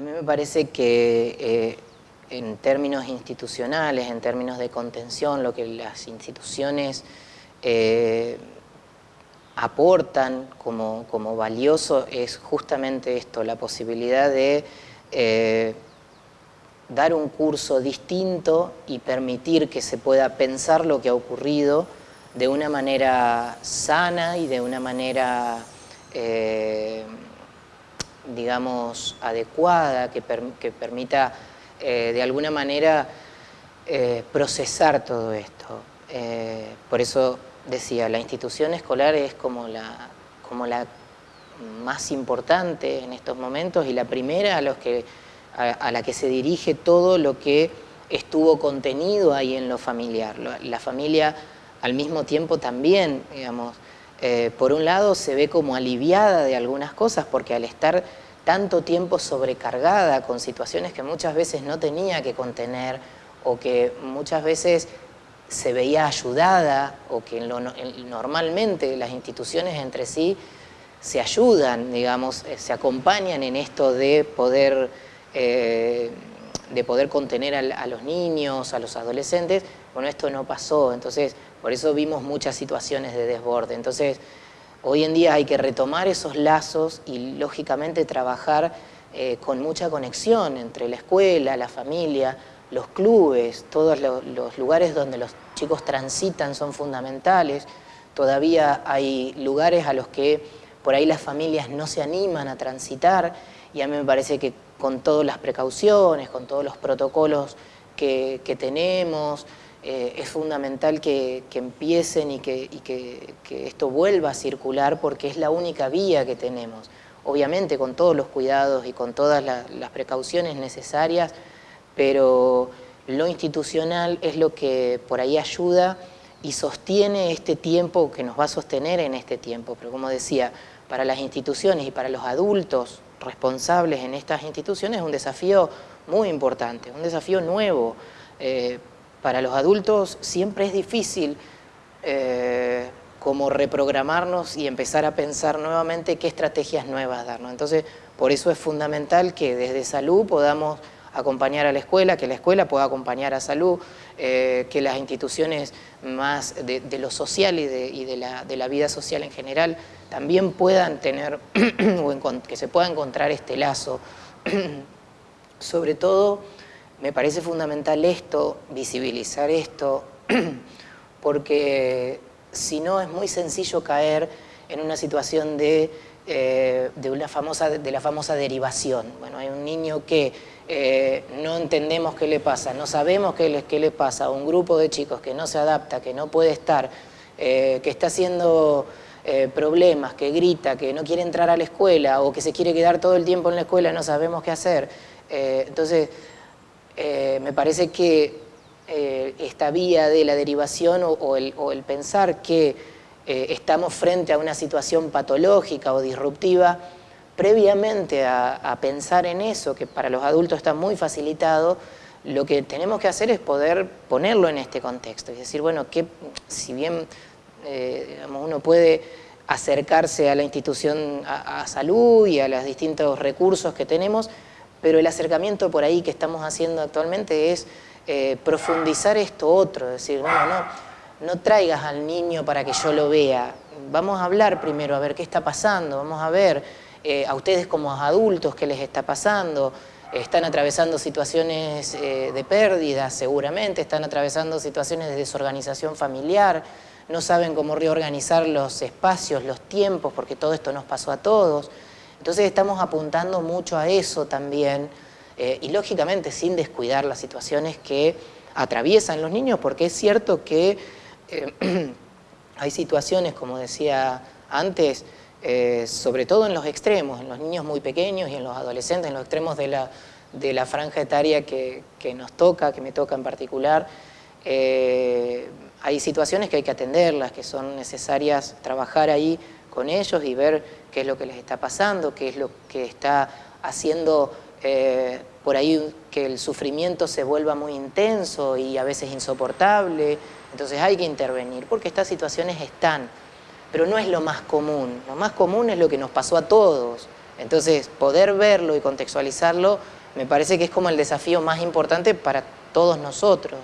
me parece que eh, en términos institucionales, en términos de contención, lo que las instituciones eh, aportan como, como, valioso es justamente esto, la posibilidad de eh, dar un curso distinto y permitir que se pueda pensar lo que ha ocurrido de una manera sana y de una manera, digamos, adecuada, que, permita eh, de alguna manera eh, procesar todo esto. por eso decía, la institución escolar es como la, como la más importante en estos momentos y la primera a, los que, a, la que se dirige todo lo que estuvo contenido ahí en lo familiar. La familia al mismo tiempo también, digamos, eh, por un lado se ve como aliviada de algunas cosas porque al estar tanto tiempo sobrecargada con situaciones que muchas veces no tenía que contener o que muchas veces se veía ayudada o que normalmente las instituciones entre sí se ayudan, digamos, eh, se acompañan en esto de poder, eh, de poder contener a, los niños, a los adolescentes, bueno, esto no pasó, entonces por eso vimos muchas situaciones de desborde. Entonces, hoy en día hay que retomar esos lazos y lógicamente trabajar eh, con mucha conexión entre la escuela, la familia, los clubes, todos los, lugares donde los chicos transitan son fundamentales. Todavía hay lugares a los que por ahí las familias no se animan a transitar y a mí me parece que con todas las precauciones, con todos los protocolos que tenemos, eh, es fundamental que, empiecen y, que, esto vuelva a circular porque es la única vía que tenemos. Obviamente con todos los cuidados y con todas las precauciones necesarias, pero lo institucional es lo que por ahí ayuda y sostiene este tiempo que nos va a sostener en este tiempo. Pero como decía, para las instituciones y para los adultos responsables en estas instituciones es un desafío muy importante, un desafío nuevo, eh, para los adultos siempre es difícil eh, como reprogramarnos y empezar a pensar nuevamente qué estrategias nuevas darnos. Entonces, por eso es fundamental que desde salud podamos acompañar a la escuela, que la escuela pueda acompañar a salud, eh, que las instituciones más de, lo social y, de, la, vida social en general también puedan tener, que se pueda encontrar este lazo. Sobre todo, me parece fundamental esto, visibilizar esto, porque si no es muy sencillo caer en una situación de, eh, de, una famosa, de la famosa derivación. Bueno, hay un niño que eh, no entendemos qué le pasa, no sabemos qué le, qué le pasa, un grupo de chicos que no se adapta, que no puede estar, eh, que está haciendo problemas, que grita, que no quiere entrar a la escuela o que se quiere quedar todo el tiempo en la escuela, no sabemos qué hacer. entonces, me parece que esta vía de la derivación o, el, pensar que eh, estamos frente a una situación patológica o disruptiva, previamente a, pensar en eso, que para los adultos está muy facilitado, lo que tenemos que hacer es poder ponerlo en este contexto. Es decir, bueno, que si bien uno puede acercarse a la institución a salud y a los distintos recursos que tenemos, pero el acercamiento por ahí que estamos haciendo actualmente es eh, profundizar esto otro, decir, bueno, no, no traigas al niño para que yo lo vea, vamos a hablar primero, a ver qué está pasando, vamos a ver eh, a ustedes como adultos qué les está pasando, están atravesando situaciones eh, de pérdida seguramente, están atravesando situaciones de desorganización familiar, no saben cómo reorganizar los espacios, los tiempos, porque todo esto nos pasó a todos. Entonces estamos apuntando mucho a eso también eh, y lógicamente sin descuidar las situaciones que atraviesan los niños porque es cierto que eh, hay situaciones, como decía antes, eh, sobre todo en los extremos, en los niños muy pequeños y en los adolescentes, en los extremos de la, de la franja etaria que, que, nos toca, que me toca en particular, hay situaciones que hay que atenderlas, que son necesarias trabajar ahí con ellos y ver qué es lo que les está pasando, qué es lo que está haciendo eh, por ahí que el sufrimiento se vuelva muy intenso y a veces insoportable. Entonces hay que intervenir porque estas situaciones están, pero no es lo más común. Lo más común es lo que nos pasó a todos. Entonces poder verlo y contextualizarlo me parece que es como el desafío más importante para todos nosotros.